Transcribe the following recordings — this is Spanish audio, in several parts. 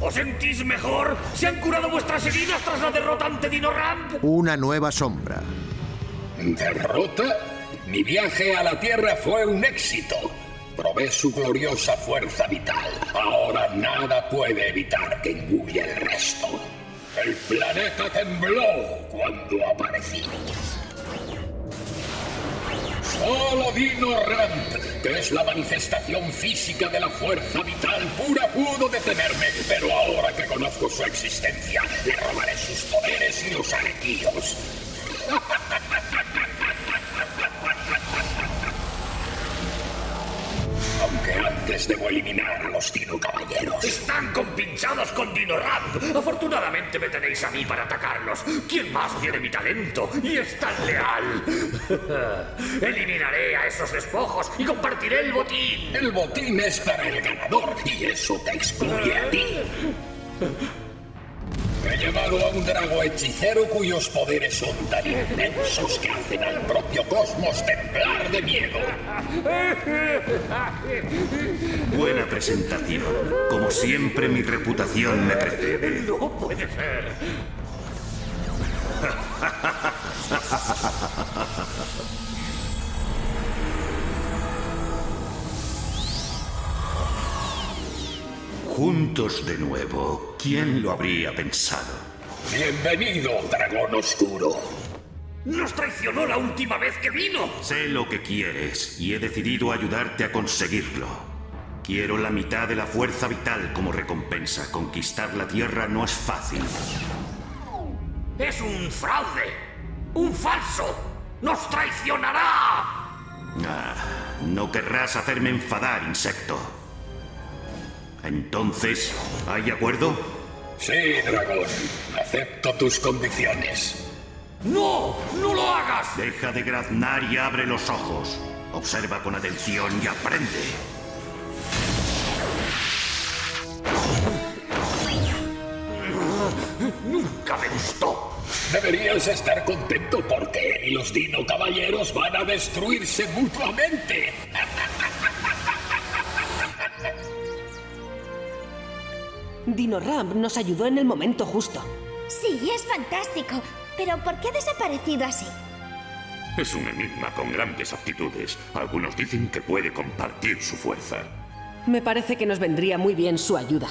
¿Os sentís mejor? ¿Se han curado vuestras heridas tras la derrota ante Dino Ramp? Una nueva sombra. ¿Derrota? Mi viaje a la Tierra fue un éxito. Probé su gloriosa fuerza vital. Ahora nada puede evitar que engulle el resto. El planeta tembló cuando aparecí. Solo Dino Ramp, que es la manifestación física de la fuerza vital pura, pudo detenerme. Pero ahora que conozco su existencia, le robaré sus poderes y los arquillos. Antes debo eliminar a los Dino Caballeros. Están compinchados con Dino. Afortunadamente me tenéis a mí para atacarlos. ¿Quién más tiene mi talento y es tan leal? Eliminaré a esos despojos y compartiré el botín. El botín es para el ganador y eso te excluye a ti. He llevado a un drago hechicero cuyos poderes son tan inmensos que hacen al propio cosmos temblar de miedo. Buena presentación. Como siempre, mi reputación me precede. No puede ser. Juntos de nuevo. ¿Quién lo habría pensado? Bienvenido, dragón oscuro. Nos traicionó la última vez que vino. Sé lo que quieres y he decidido ayudarte a conseguirlo. Quiero la mitad de la fuerza vital como recompensa. Conquistar la Tierra no es fácil. Es un fraude. Un falso. Nos traicionará. Ah, no querrás hacerme enfadar, insecto. Entonces, ¿hay acuerdo? Sí, dragón. Acepto tus condiciones. ¡No! ¡No lo hagas! Deja de graznar y abre los ojos. Observa con atención y aprende. Nunca me gustó. Deberías estar contento porque él y los Dino Caballeros van a destruirse mutuamente. Dino Ramp nos ayudó en el momento justo. Sí, es fantástico. Pero ¿por qué ha desaparecido así? Es un enigma con grandes aptitudes. Algunos dicen que puede compartir su fuerza. Me parece que nos vendría muy bien su ayuda.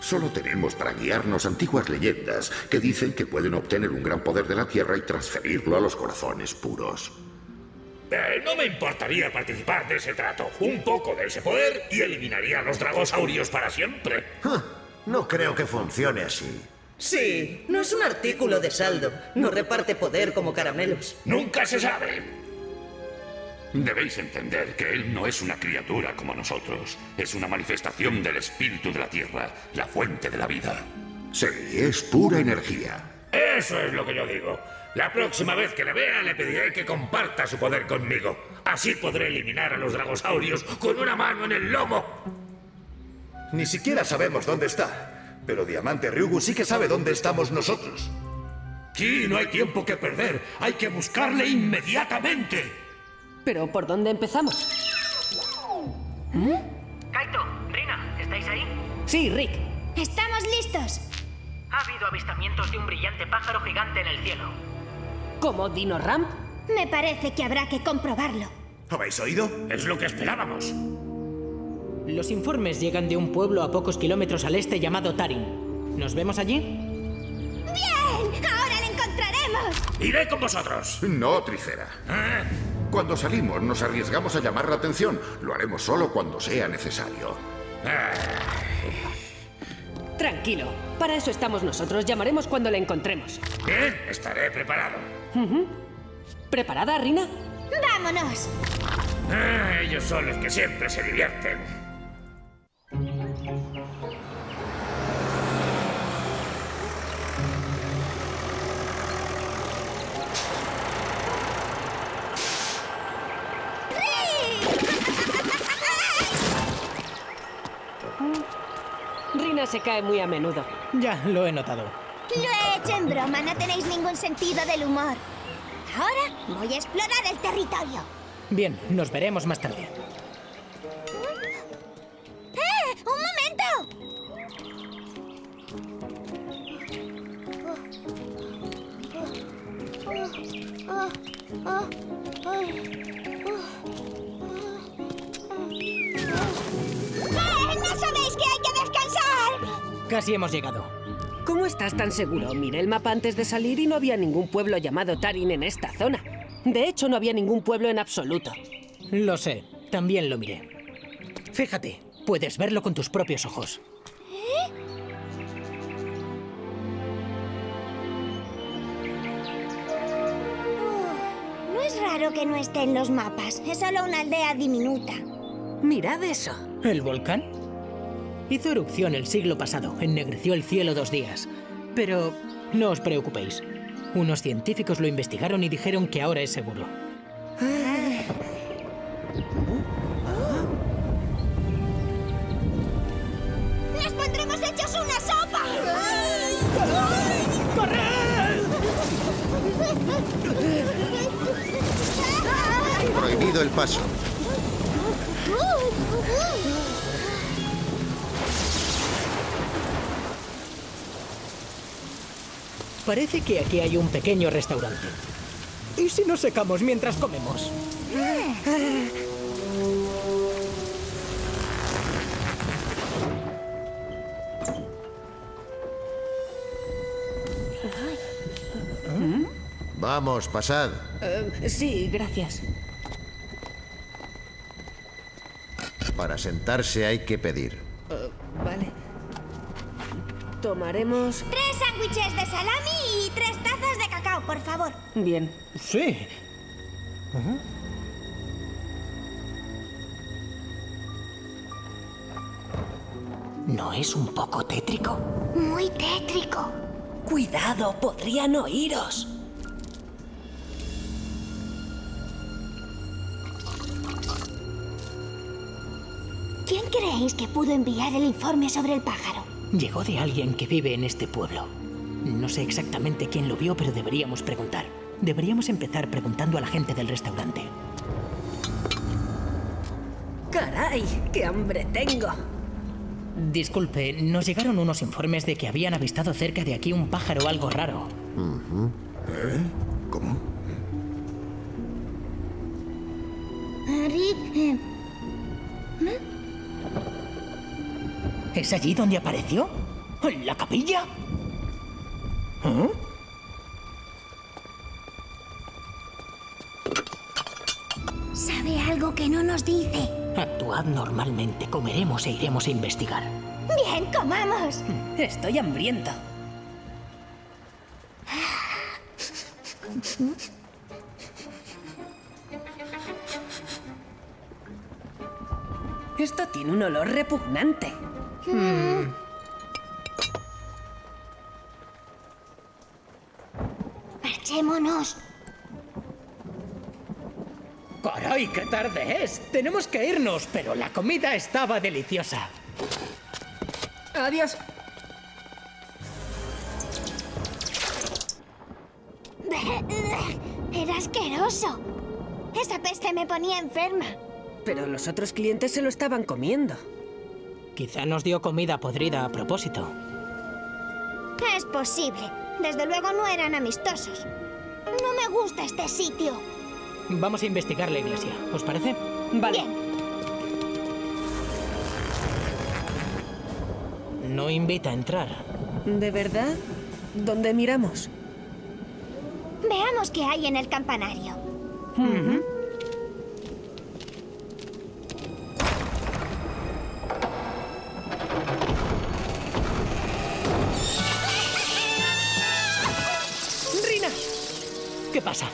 Solo tenemos para guiarnos antiguas leyendas que dicen que pueden obtener un gran poder de la Tierra y transferirlo a los corazones puros. Eh, no me importaría participar de ese trato. Un poco de ese poder y eliminaría a los dragosaurios para siempre. Ah, No creo que funcione así. Sí, no es un artículo de saldo. No reparte poder como caramelos. Nunca se sabe. Debéis entender que él no es una criatura como nosotros. Es una manifestación del espíritu de la Tierra, la fuente de la vida. Sí, es pura energía. Eso es lo que yo digo. La próxima vez que le vea le pediré que comparta su poder conmigo. Así podré eliminar a los dragosaurios con una mano en el lomo. Ni siquiera sabemos dónde está. Pero Diamante Ryugu sí que sabe dónde estamos nosotros. Sí, no hay tiempo que perder. Hay que buscarle inmediatamente. Pero ¿por dónde empezamos? Kaito, Rina, ¿estáis ahí? Sí, Rick. ¡Estamos listos! Ha habido avistamientos de un brillante pájaro gigante en el cielo. ¿Como Dino Ramp? Me parece que habrá que comprobarlo. ¿Habéis oído? Es lo que esperábamos. Los informes llegan de un pueblo a pocos kilómetros al este llamado Tarin. ¿Nos vemos allí? ¡Bien! ¡Ahora lo encontraremos! Iré con vosotros. No, Tricera. Cuando salimos nos arriesgamos a llamar la atención. Lo haremos solo cuando sea necesario. Tranquilo. Para eso estamos nosotros. Llamaremos cuando le encontremos. Bien, estaré preparado. ¿Preparada, Rina? ¡Vámonos! Ah, ellos son los que siempre se divierten. Se cae muy a menudo. Ya, lo he notado. Lo he hecho en broma, no tenéis ningún sentido del humor. Ahora voy a explorar el territorio. Bien, nos veremos más tarde. Casi hemos llegado. ¿Cómo estás tan seguro? Miré el mapa antes de salir y no había ningún pueblo llamado Tarin en esta zona. De hecho, no había ningún pueblo en absoluto. Lo sé, también lo miré. Fíjate, puedes verlo con tus propios ojos. No es raro que no esté en los mapas. Es solo una aldea diminuta. Mirad eso. ¿El volcán? Hizo erupción el siglo pasado, ennegreció el cielo dos días. Pero no os preocupéis. Unos científicos lo investigaron y dijeron que ahora es seguro. ¡Nos pondremos hechos una sopa! Prohibido el paso. Parece que aquí hay un pequeño restaurante. ¿Y si nos secamos mientras comemos? Vamos, pasad. Eh, sí, gracias. Para sentarse hay que pedir. Tomaremos... Tres sándwiches de salami y tres tazas de cacao, por favor. Bien. Sí. ¿No es un poco tétrico? Muy tétrico. Cuidado, podrían oíros. ¿Quién creéis que pudo enviar el informe sobre el pájaro? Llegó de alguien que vive en este pueblo. No sé exactamente quién lo vio, pero deberíamos preguntar. Deberíamos empezar preguntando a la gente del restaurante. ¡Caray! ¡Qué hambre tengo! Disculpe, nos llegaron unos informes de que habían avistado cerca de aquí un pájaro algo raro. ¿Eh? ¿Cómo? Rick, ¿Es allí donde apareció? ¿En la capilla? ¿Ah? sabe algo que no nos dice. Actuad normalmente, comeremos e iremos a investigar. Bien, comamos. Estoy hambriento. Esto tiene un olor repugnante. Marchémonos. ¡Caray, qué tarde es! Tenemos que irnos, pero la comida estaba deliciosa. Adiós. Era asqueroso. Esa peste me ponía enferma. Pero los otros clientes se lo estaban comiendo. Quizá nos dio comida podrida a propósito. Es posible. Desde luego no eran amistosos. No me gusta este sitio. Vamos a investigar la iglesia, ¿os parece? Vale. Bien. No invita a entrar. ¿De verdad? ¿Dónde miramos? Veamos qué hay en el campanario.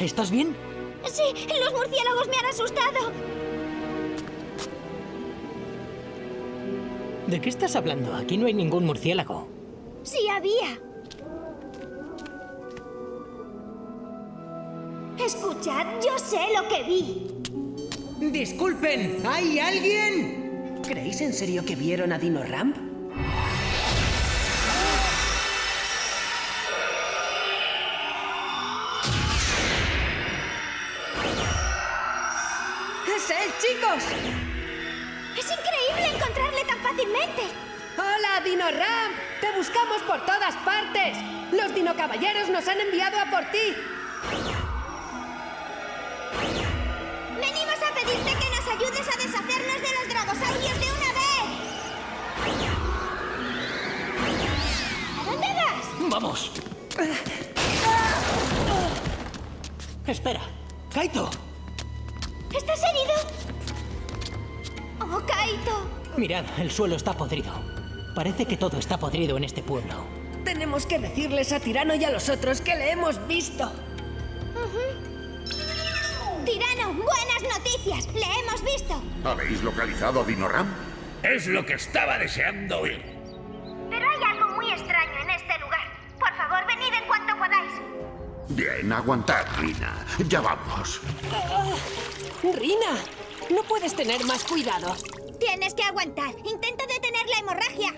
¿Estás bien? Sí, los murciélagos me han asustado. ¿De qué estás hablando? Aquí no hay ningún murciélago. Sí había. Escuchad, yo sé lo que vi. Disculpen, ¿hay alguien? ¿Creéis en serio que vieron a Dino Ramp? Es increíble encontrarle tan fácilmente. ¡Hola, Dino Ram! ¡Te buscamos por todas partes! Los Dino Caballeros nos han enviado a por ti. Venimos a pedirte que nos ayudes a deshacernos de los dragosaurios de una vez. ¿A dónde vas? ¡Vamos! Espera, Kaito. ¿Estás herido? Oh, Kaito. Mirad, el suelo está podrido. Parece que todo está podrido en este pueblo. Tenemos que decirles a Tirano y a los otros que le hemos visto. Tirano, buenas noticias. Le hemos visto. ¿Habéis localizado a Dinoram? Es lo que estaba deseando oír. Pero hay algo muy extraño en este lugar. Por favor, venid en cuanto podáis. Bien, aguantad, Rina. Ya vamos. Rina, no puedes tener más cuidado. Tienes que aguantar. Intento detener la hemorragia.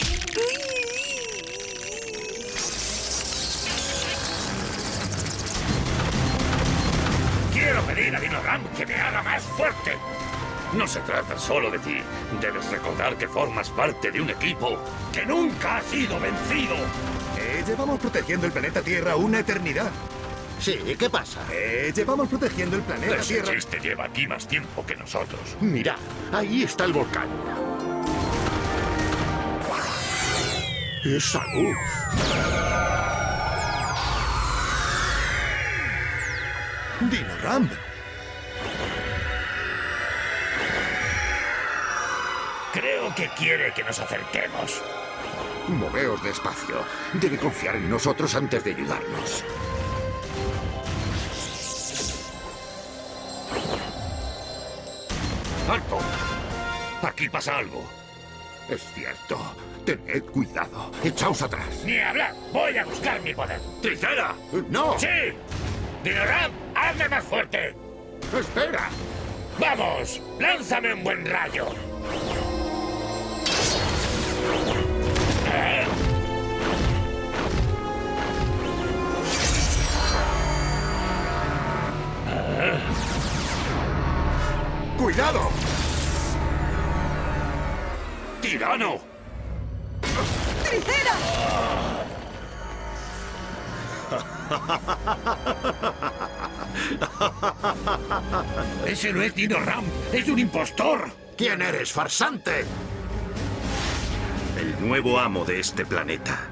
Quiero pedir a Dinoram que me haga más fuerte. No se trata solo de ti. Debes recordar que formas parte de un equipo que nunca ha sido vencido. Eh, llevamos protegiendo el planeta Tierra una eternidad. Sí, ¿qué pasa? Eh, llevamos protegiendo el planeta Ese Tierra. chiste lleva aquí más tiempo que nosotros. Mirad, ahí está el volcán. ¡Esa luz! Dinoram. Creo que quiere que nos acerquemos. Moveos despacio. Debe confiar en nosotros antes de ayudarnos. ¡Alto! Aquí pasa algo. Es cierto. Tened cuidado. Echaos atrás. Ni hablar. Voy a buscar mi poder. ¡Tricera! ¡No! ¡Sí! ¡Dinoram, hazme más fuerte! ¡Espera! ¡Vamos! ¡Lánzame un buen rayo! ¡Cuidado! ¡Tirano! ¡Ese no es Dino Ram! ¡Es un impostor! ¿Quién eres, farsante? El nuevo amo de este planeta.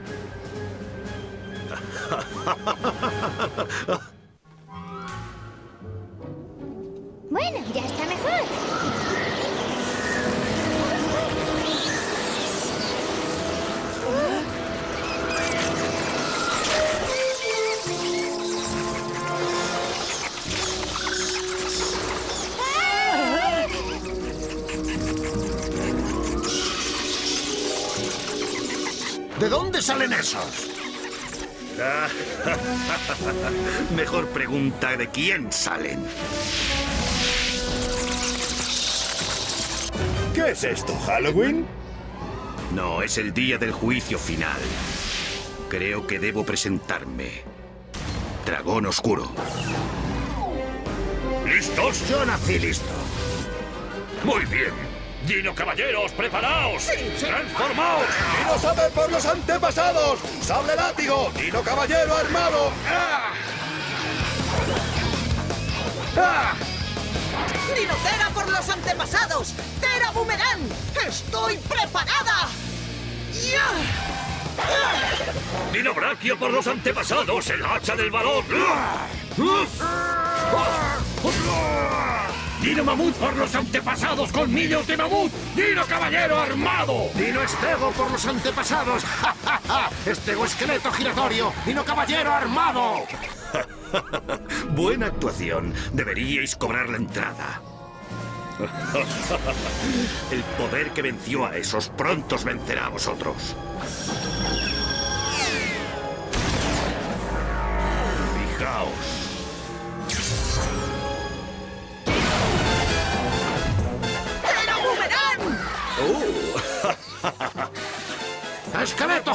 Salen esos? Mejor pregunta de quién salen. ¿Qué es esto, Halloween? No, es el día del juicio final. Creo que debo presentarme. Dragón Oscuro. ¿Listos? Yo nací listo. Muy bien. Dino Caballeros, preparaos. ¡Transformaos! ¡Dino sabe por los antepasados! ¡Sable látigo! ¡Dino caballero armado! ¡Ah! ¡Ah! ¡Dinotera por los antepasados! ¡Tera Boomerang! ¡Estoy preparada! ¡Ya! Dino Brachio por los antepasados, el hacha del valor. Dino Mamut por los antepasados, colmillos de mamut. Dino Caballero armado. Dino Estego por los antepasados. ¡Ja, ja, ja! Estego esqueleto giratorio. Dino caballero armado. Buena actuación. Deberíais cobrar la entrada. El poder que venció a esos pronto os vencerá a vosotros.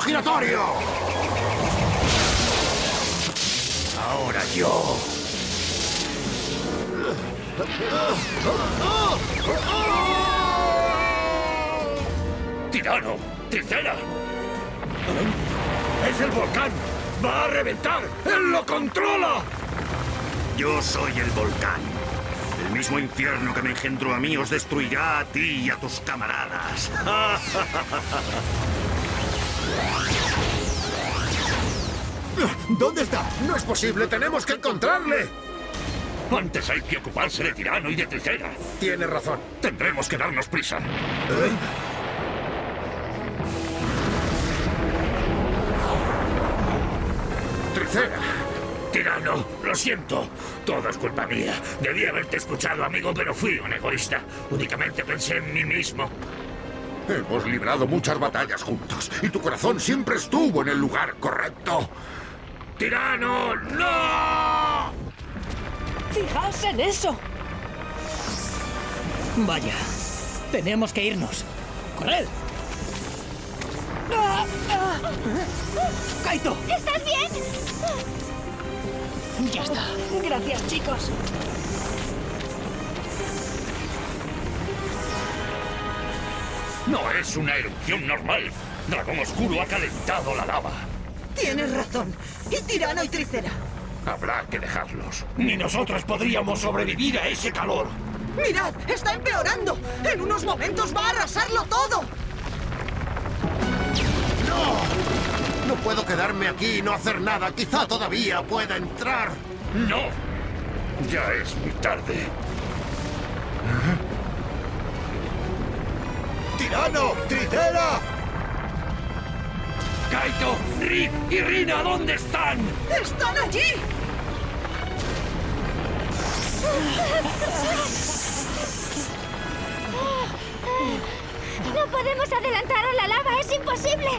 Giratorio. Ahora yo. ¡Tirano! ¡Tricera! ¡Es el volcán! ¡Va a reventar! ¡Él lo controla! Yo soy el volcán. El mismo infierno que me engendró a mí os destruirá a ti y a tus camaradas. ¿Dónde está? No es posible, tenemos que encontrarle. Antes hay que ocuparse de Tirano y de Tricera. Tiene razón. Tendremos que darnos prisa. Tricera. Tirano, lo siento. Todo es culpa mía. Debí haberte escuchado, amigo, pero fui un egoísta. Únicamente pensé en mí mismo. Hemos librado muchas batallas juntos y tu corazón siempre estuvo en el lugar correcto. ¡Tirano, no! Fijaos en eso. Vaya, tenemos que irnos. ¡Corred! ¡Ah! ¡Ah! ¡Kaito! ¿Estás bien? Ya está. Gracias, chicos. No es una erupción normal. Dragón Oscuro ha calentado la lava. Tienes razón. Y Tirano y Tricera. Habrá que dejarlos. Ni nosotros podríamos sobrevivir a ese calor. ¡Mirad! ¡Está empeorando! ¡En unos momentos va a arrasarlo todo! ¡No! No puedo quedarme aquí y no hacer nada. Quizá todavía pueda entrar. ¡No! Ya es muy tarde. ¡Tirano! ¡Tricera! ¡Kaito! ¡Rick y Rina! ¿Dónde están? ¡Están allí! No podemos adelantar a la lava, es imposible.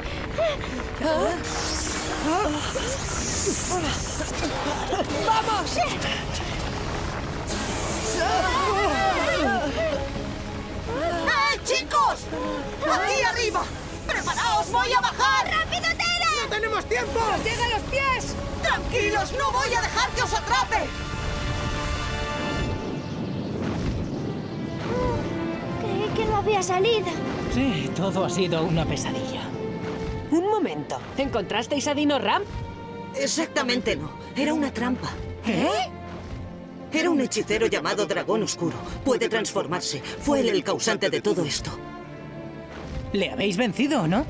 ¡Vamos! ¡Eh, chicos! ¡Aquí arriba! ¡Preparaos! ¡Voy a bajar! ¡Rápido, Tera! ¡No tenemos tiempo! ¡Nos llega a los pies! ¡Tranquilos! ¡No voy a dejar que os atrape! Creí que no había salido. Sí, todo ha sido una pesadilla. Un momento. ¿Encontrasteis a Dino Ram? Exactamente no. Era una trampa. ¿Eh? Era un hechicero llamado Dragón Oscuro. Puede transformarse. Fue él el causante de todo esto. ¿Le habéis vencido, no?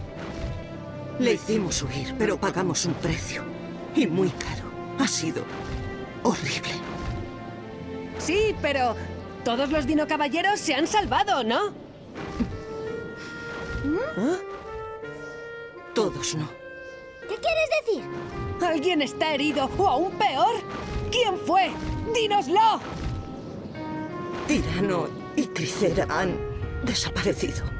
Le hicimos huir, pero pagamos un precio. Y muy caro. Ha sido horrible. Sí, pero todos los Dino Caballeros se han salvado, ¿no? Todos no. ¿Qué quieres decir? ¿Alguien está herido o aún peor? ¿Quién fue? ¡Dínoslo! Tirano y Tricera han desaparecido.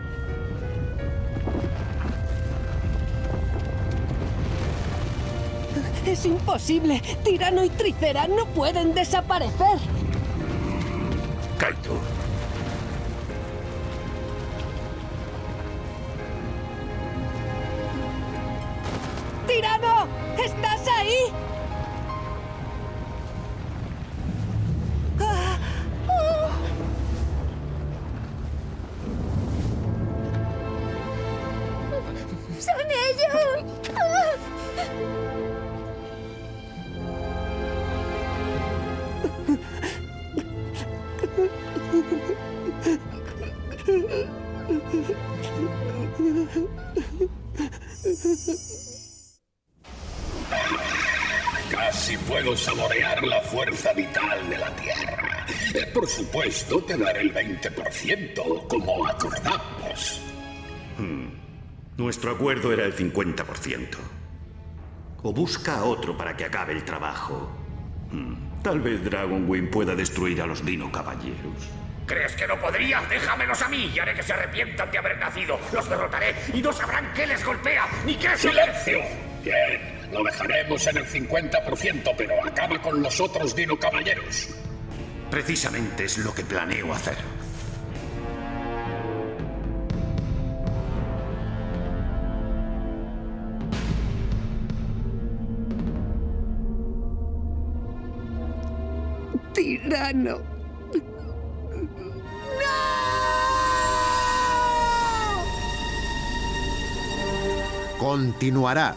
Es imposible. Tirano y Tricera no pueden desaparecer. Kaito. Supuesto, te daré el 20%, como acordamos. Nuestro acuerdo era el 50%. O busca a otro para que acabe el trabajo. Hmm, Tal vez Dragonwing pueda destruir a los Dino Caballeros. ¿Crees que no podría? Déjamelos a mí y haré que se arrepientan de haber nacido. Los derrotaré y no sabrán qué les golpea ni qué es ¡Silencio! Bien, lo dejaremos en el 50%, pero acaba con los otros Dino Caballeros. Precisamente es lo que planeo hacer. Tirano. ¡No! Continuará